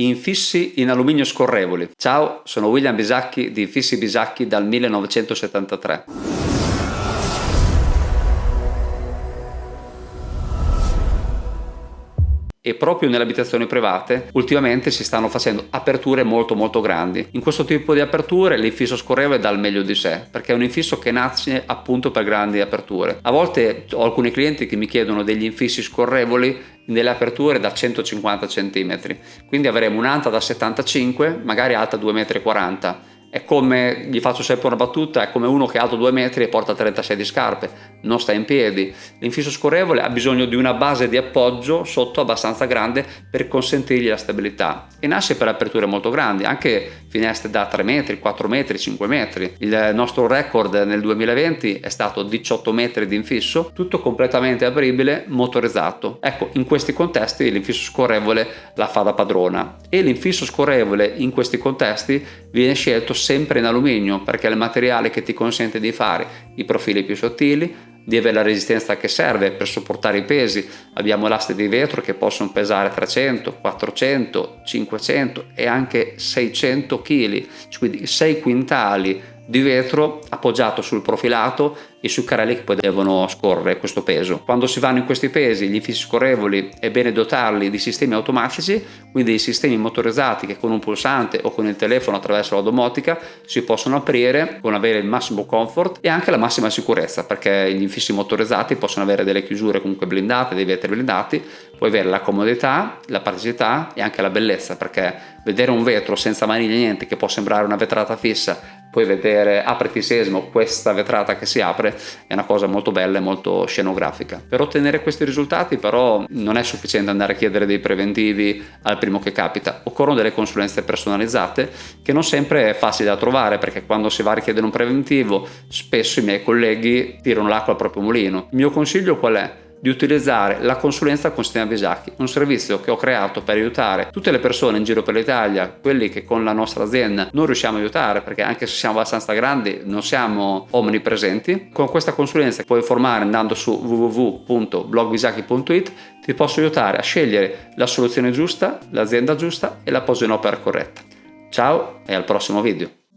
Infissi in alluminio scorrevoli. Ciao, sono William Bisacchi di Infissi Bisacchi dal 1973. e proprio nelle abitazioni private ultimamente si stanno facendo aperture molto molto grandi. In questo tipo di aperture l'infisso scorrevole dà il meglio di sé perché è un infisso che nasce appunto per grandi aperture. A volte ho alcuni clienti che mi chiedono degli infissi scorrevoli nelle aperture da 150 cm quindi avremo un'anta da 75 magari alta 2,40 m è come, gli faccio sempre una battuta, è come uno che è alto 2 metri e porta 36 di scarpe, non sta in piedi. L'infisso scorrevole ha bisogno di una base di appoggio sotto abbastanza grande per consentirgli la stabilità e nasce per aperture molto grandi, anche finestre da 3 metri, 4 metri, 5 metri. Il nostro record nel 2020 è stato 18 metri di infisso, tutto completamente apribile, motorizzato. Ecco, in questi contesti l'infisso scorrevole la fa da padrona e l'infisso scorrevole in questi contesti viene scelto sempre in alluminio perché è il materiale che ti consente di fare i profili più sottili, di avere la resistenza che serve per sopportare i pesi. Abbiamo elaste di vetro che possono pesare 300, 400, 500 e anche 600 kg, quindi 6 quintali di vetro appoggiato sul profilato e sui carrelli che poi devono scorrere questo peso. Quando si vanno in questi pesi, gli infissi scorrevoli è bene dotarli di sistemi automatici, quindi dei sistemi motorizzati che con un pulsante o con il telefono attraverso la domotica si possono aprire con avere il massimo comfort e anche la massima sicurezza perché gli infissi motorizzati possono avere delle chiusure comunque blindate, dei vetri blindati, puoi avere la comodità, la praticità e anche la bellezza perché vedere un vetro senza maniglia niente che può sembrare una vetrata fissa poi vedere apriti sesmo questa vetrata che si apre è una cosa molto bella e molto scenografica. Per ottenere questi risultati però non è sufficiente andare a chiedere dei preventivi al primo che capita. Occorrono delle consulenze personalizzate che non sempre è facile da trovare perché quando si va a richiedere un preventivo spesso i miei colleghi tirano l'acqua al proprio mulino. Il mio consiglio qual è? Di utilizzare la consulenza con Sistema Bisacchi, un servizio che ho creato per aiutare tutte le persone in giro per l'Italia, quelli che con la nostra azienda non riusciamo a aiutare perché anche se siamo abbastanza grandi non siamo omnipresenti. Con questa consulenza puoi informare andando su www.blogbisacchi.it ti posso aiutare a scegliere la soluzione giusta, l'azienda giusta e la posa in opera corretta. Ciao e al prossimo video!